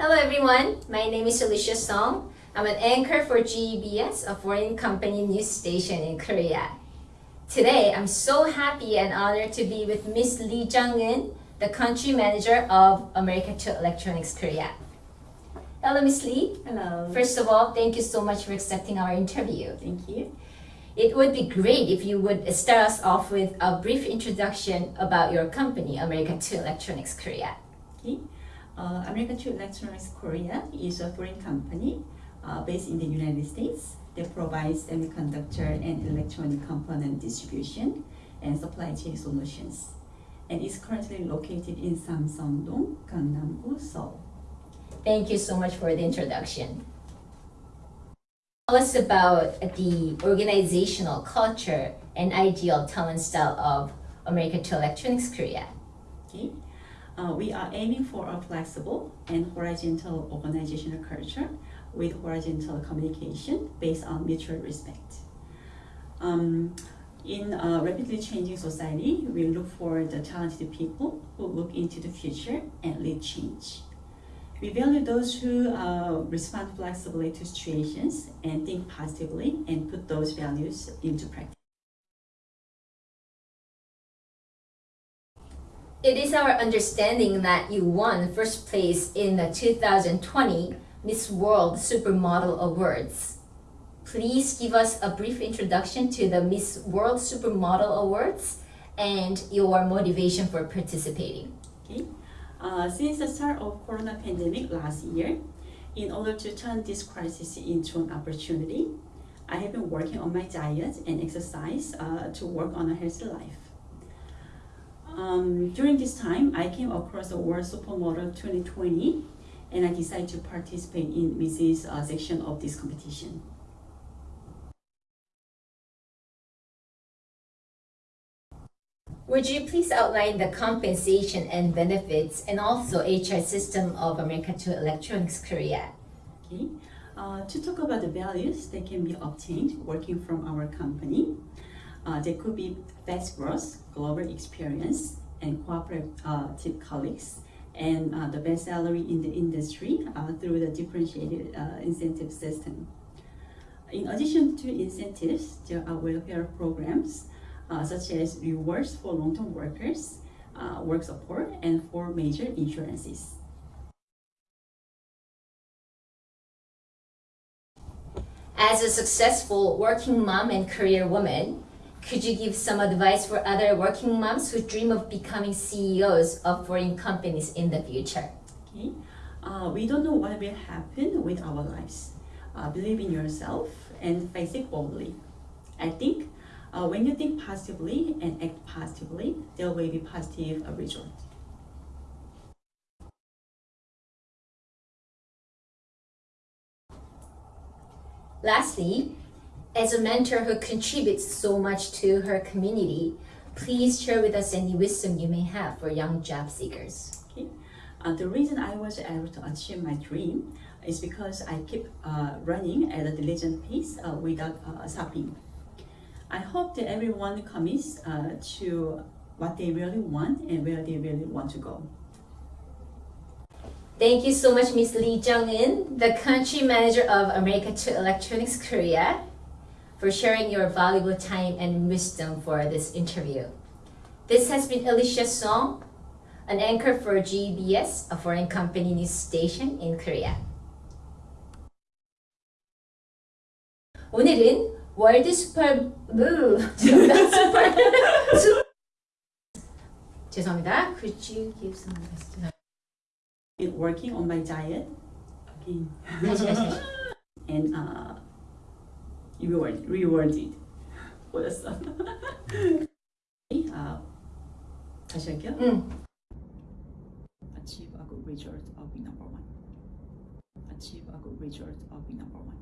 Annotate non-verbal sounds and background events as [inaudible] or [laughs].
everyone, my name is Alicia Song. I'm an anchor for GEBS, a foreign company news station in Korea. Today, I'm so happy and honored to be with Miss Lee Jung-eun, the country manager of America 2 Electronics Korea. Hello, Miss Lee. Hello. First of all, thank you so much for accepting our interview. Thank you. It would be great if you would start us off with a brief introduction about your company, America 2 Electronics Korea. Okay. Uh, American 2 Electronics Korea is a foreign company uh, based in the United States that provides semiconductor and electronic component distribution and supply chain solutions. And is currently located in Samsung-dong, Gangnam-gu, Seoul. Thank you so much for the introduction. Tell us about the organizational culture and ideal talent style of American 2 Electronics Korea. Okay. Uh, we are aiming for a flexible and horizontal organizational culture with horizontal communication based on mutual respect. Um, in a rapidly changing society, we look for the talented people who look into the future and lead change. We value those who uh, respond flexibly to situations and think positively and put those values into practice. It is our understanding that you won first place in the 2020 Miss World Supermodel Awards. Please give us a brief introduction to the Miss World Supermodel Awards and your motivation for participating. Okay. Uh, since the start of corona pandemic last year, in order to turn this crisis into an opportunity, I have been working on my diet and exercise uh, to work on a healthy life. Um, during this time, I came across the World Supermodel 2020 and I decided to participate in Mrs. Uh, section of this competition. Would you please outline the compensation and benefits and also HR system of America 2 Electronics Korea? Okay. Uh, to talk about the values that can be obtained working from our company, uh, there could be fast growth, global experience, and cooperative uh, colleagues, and uh, the best salary in the industry uh, through the differentiated incentive system. In addition to incentives, there are welfare programs uh, such as rewards for long-term workers, uh, work support, and for major insurances. As a successful working mom and career woman, could you give some advice for other working moms who dream of becoming CEOs of foreign companies in the future? Okay. Uh, we don't know what will happen with our lives. Uh, believe in yourself and face it boldly. I think uh, when you think positively and act positively, there will be positive results. Lastly, as a mentor who contributes so much to her community, please share with us any wisdom you may have for young job seekers. Okay. Uh, the reason I was able to achieve my dream is because I keep uh, running at a diligent pace uh, without uh, stopping. I hope that everyone commits uh, to what they really want and where they really want to go. Thank you so much, Ms. Lee Jung-eun, the country manager of America 2 Electronics Korea, for sharing your valuable time and wisdom for this interview. This has been Alicia Song, an anchor for GBS, a foreign company news station in Korea. 오늘은 월드 슈퍼 [laughs] 무 죄송합니다. 슈퍼 [laughs] 죄송합니다. Could you give some advice? In working on my diet, again, 다시 다시 다시. and uh, reward, rewarded. 뭐였어? uh, 다시 할게요. 응. Achieve a good result of being number one. Achieve a good result of being number one.